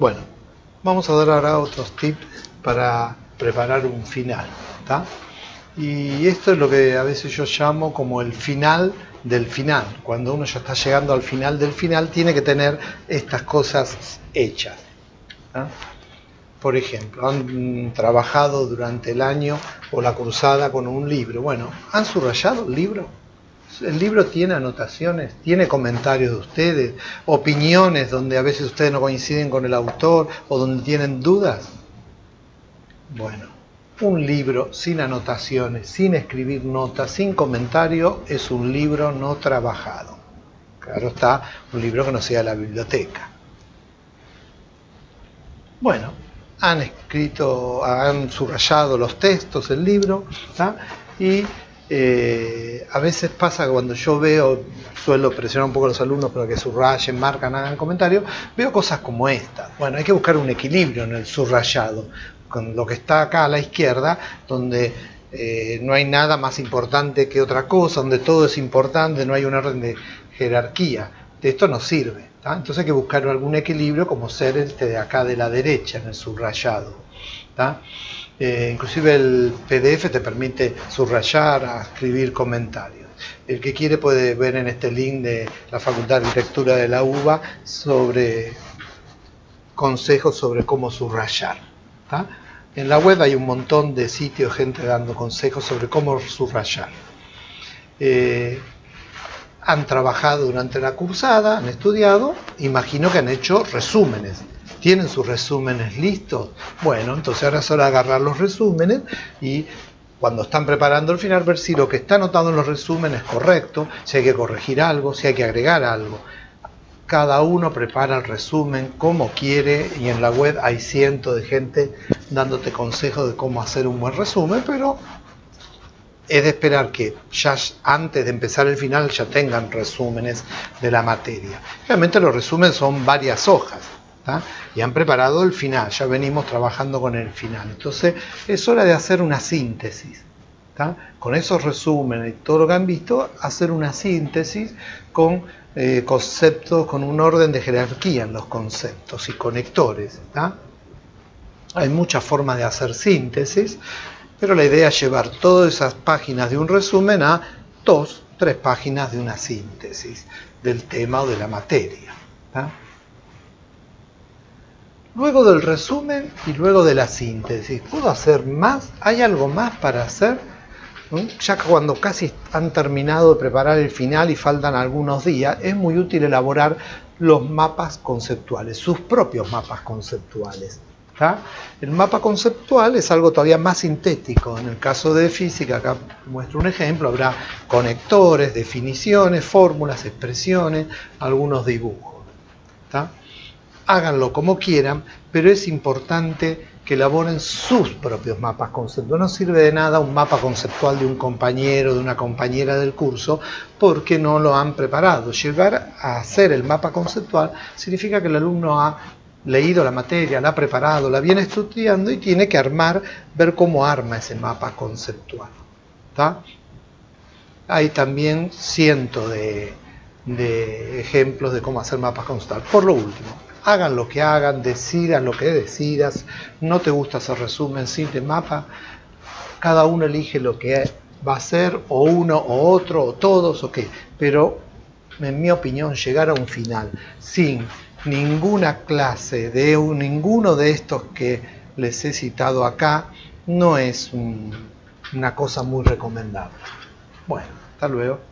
Bueno, vamos a dar ahora otros tips para preparar un final. Y esto es lo que a veces yo llamo como el final del final. Cuando uno ya está llegando al final del final, tiene que tener estas cosas hechas. Por ejemplo, han trabajado durante el año o la cruzada con un libro. Bueno, ¿han subrayado el libro? El libro tiene anotaciones, tiene comentarios de ustedes, opiniones donde a veces ustedes no coinciden con el autor o donde tienen dudas. Bueno, un libro sin anotaciones, sin escribir notas, sin comentario, es un libro no trabajado. Claro está, un libro que no sea la biblioteca. Bueno, han escrito, han subrayado los textos, el libro, y eh, a veces pasa que cuando yo veo, suelo presionar un poco a los alumnos para que subrayen, marcan, hagan comentarios, veo cosas como esta. Bueno, hay que buscar un equilibrio en el subrayado, con lo que está acá a la izquierda, donde eh, no hay nada más importante que otra cosa, donde todo es importante, no hay un orden de jerarquía. De esto no sirve. Entonces hay que buscar algún equilibrio como ser este de acá de la derecha, en el subrayado. Eh, inclusive el PDF te permite subrayar, escribir comentarios. El que quiere puede ver en este link de la Facultad de Arquitectura de la UBA sobre consejos sobre cómo subrayar. En la web hay un montón de sitios, gente dando consejos sobre cómo subrayar. Eh, han trabajado durante la cursada, han estudiado, imagino que han hecho resúmenes. ¿Tienen sus resúmenes listos? Bueno, entonces ahora es agarrar los resúmenes y cuando están preparando el final ver si lo que está anotado en los resúmenes es correcto, si hay que corregir algo, si hay que agregar algo. Cada uno prepara el resumen como quiere y en la web hay cientos de gente dándote consejos de cómo hacer un buen resumen, pero es de esperar que ya antes de empezar el final ya tengan resúmenes de la materia. Realmente los resúmenes son varias hojas y han preparado el final, ya venimos trabajando con el final. Entonces es hora de hacer una síntesis. Con esos resúmenes y todo lo que han visto, hacer una síntesis con eh, conceptos, con un orden de jerarquía en los conceptos y conectores. Hay muchas formas de hacer síntesis. Pero la idea es llevar todas esas páginas de un resumen a dos, tres páginas de una síntesis del tema o de la materia. Luego del resumen y luego de la síntesis, ¿puedo hacer más? ¿Hay algo más para hacer? Ya cuando casi han terminado de preparar el final y faltan algunos días, es muy útil elaborar los mapas conceptuales, sus propios mapas conceptuales. El mapa conceptual es algo todavía más sintético. En el caso de física, acá muestro un ejemplo, habrá conectores, definiciones, fórmulas, expresiones, algunos dibujos. Háganlo como quieran, pero es importante que elaboren sus propios mapas conceptuales. No sirve de nada un mapa conceptual de un compañero, de una compañera del curso, porque no lo han preparado. Llegar a hacer el mapa conceptual significa que el alumno ha leído la materia, la ha preparado, la viene estudiando y tiene que armar, ver cómo arma ese mapa conceptual. Hay también cientos de, ejemplos de cómo hacer mapas conceptuales. Por lo último, hagan lo que hagan, decidan lo que decidas, no te gusta hacer resumen sin de mapa, cada uno elige lo que va a hacer, o uno o otro, o todos, o qué, pero en mi opinión llegar a un final sin ninguna clase de ninguno de estos que les he citado acá no es una cosa muy recomendable. Bueno, hasta luego.